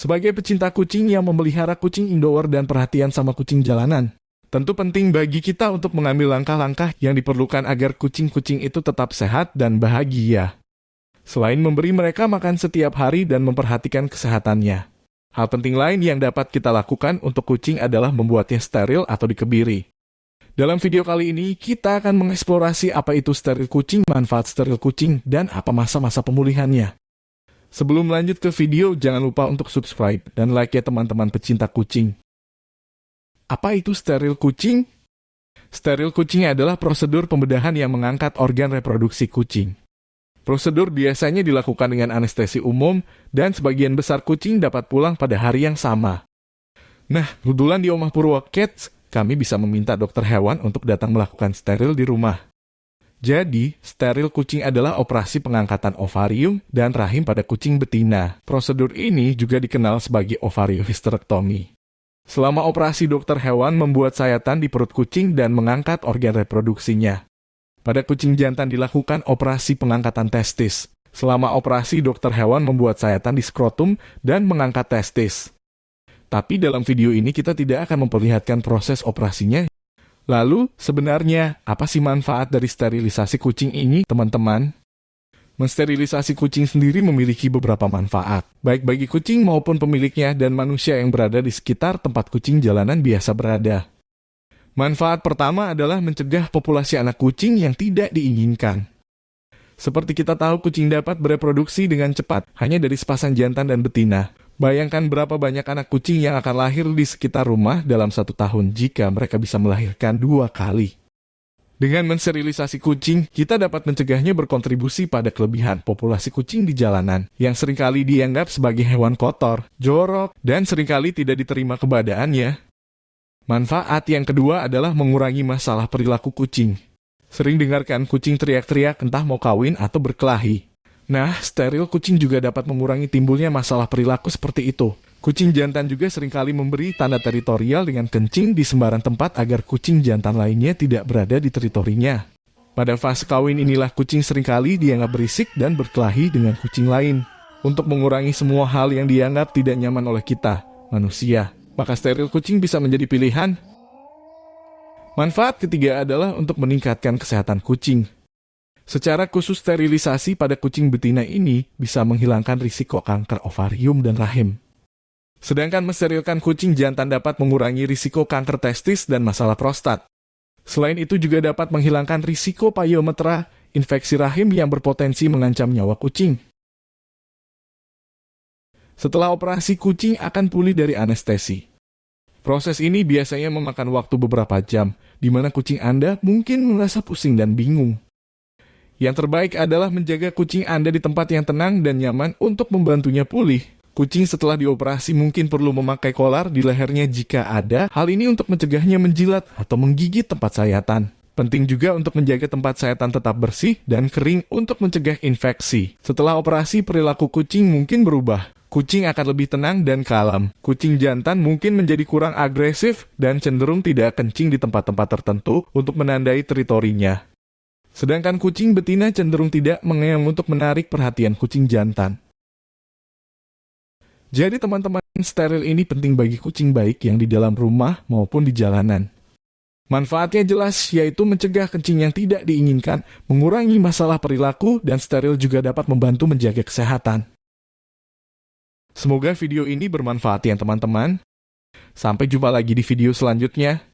Sebagai pecinta kucing yang memelihara kucing indoor dan perhatian sama kucing jalanan, tentu penting bagi kita untuk mengambil langkah-langkah yang diperlukan agar kucing-kucing itu tetap sehat dan bahagia. Selain memberi mereka makan setiap hari dan memperhatikan kesehatannya. Hal penting lain yang dapat kita lakukan untuk kucing adalah membuatnya steril atau dikebiri. Dalam video kali ini, kita akan mengeksplorasi apa itu steril kucing, manfaat steril kucing, dan apa masa-masa pemulihannya. Sebelum lanjut ke video, jangan lupa untuk subscribe dan like ya teman-teman pecinta kucing. Apa itu steril kucing? Steril kucing adalah prosedur pembedahan yang mengangkat organ reproduksi kucing. Prosedur biasanya dilakukan dengan anestesi umum dan sebagian besar kucing dapat pulang pada hari yang sama. Nah, kebetulan di Omah Purwo kami bisa meminta dokter hewan untuk datang melakukan steril di rumah. Jadi, steril kucing adalah operasi pengangkatan ovarium dan rahim pada kucing betina. Prosedur ini juga dikenal sebagai ovariohysterektomi. Selama operasi dokter hewan membuat sayatan di perut kucing dan mengangkat organ reproduksinya. Pada kucing jantan dilakukan operasi pengangkatan testis. Selama operasi dokter hewan membuat sayatan di skrotum dan mengangkat testis. Tapi dalam video ini kita tidak akan memperlihatkan proses operasinya Lalu, sebenarnya apa sih manfaat dari sterilisasi kucing ini, teman-teman? Mensterilisasi kucing sendiri memiliki beberapa manfaat, baik bagi kucing maupun pemiliknya dan manusia yang berada di sekitar tempat kucing jalanan biasa berada. Manfaat pertama adalah mencegah populasi anak kucing yang tidak diinginkan. Seperti kita tahu, kucing dapat bereproduksi dengan cepat hanya dari sepasang jantan dan betina. Bayangkan berapa banyak anak kucing yang akan lahir di sekitar rumah dalam satu tahun jika mereka bisa melahirkan dua kali. Dengan mensterilisasi kucing, kita dapat mencegahnya berkontribusi pada kelebihan populasi kucing di jalanan, yang sering kali dianggap sebagai hewan kotor, jorok, dan sering kali tidak diterima keberadaannya. Manfaat yang kedua adalah mengurangi masalah perilaku kucing. Sering dengarkan kucing teriak-teriak entah mau kawin atau berkelahi. Nah, steril kucing juga dapat mengurangi timbulnya masalah perilaku seperti itu. Kucing jantan juga sering kali memberi tanda teritorial dengan kencing di sembarang tempat agar kucing jantan lainnya tidak berada di teritorinya. Pada fase kawin inilah kucing sering kali dianggap berisik dan berkelahi dengan kucing lain. Untuk mengurangi semua hal yang dianggap tidak nyaman oleh kita, manusia, maka steril kucing bisa menjadi pilihan. Manfaat ketiga adalah untuk meningkatkan kesehatan kucing. Secara khusus sterilisasi pada kucing betina ini bisa menghilangkan risiko kanker ovarium dan rahim. Sedangkan mensterilkan kucing jantan dapat mengurangi risiko kanker testis dan masalah prostat. Selain itu juga dapat menghilangkan risiko pyometra, infeksi rahim yang berpotensi mengancam nyawa kucing. Setelah operasi, kucing akan pulih dari anestesi. Proses ini biasanya memakan waktu beberapa jam, di mana kucing Anda mungkin merasa pusing dan bingung. Yang terbaik adalah menjaga kucing Anda di tempat yang tenang dan nyaman untuk membantunya pulih. Kucing setelah dioperasi mungkin perlu memakai kolar di lehernya jika ada. Hal ini untuk mencegahnya menjilat atau menggigit tempat sayatan. Penting juga untuk menjaga tempat sayatan tetap bersih dan kering untuk mencegah infeksi. Setelah operasi, perilaku kucing mungkin berubah. Kucing akan lebih tenang dan kalem. Kucing jantan mungkin menjadi kurang agresif dan cenderung tidak kencing di tempat-tempat tertentu untuk menandai teritorinya. Sedangkan kucing betina cenderung tidak mengeong untuk menarik perhatian kucing jantan. Jadi teman-teman, steril ini penting bagi kucing baik yang di dalam rumah maupun di jalanan. Manfaatnya jelas, yaitu mencegah kencing yang tidak diinginkan, mengurangi masalah perilaku, dan steril juga dapat membantu menjaga kesehatan. Semoga video ini bermanfaat ya teman-teman. Sampai jumpa lagi di video selanjutnya.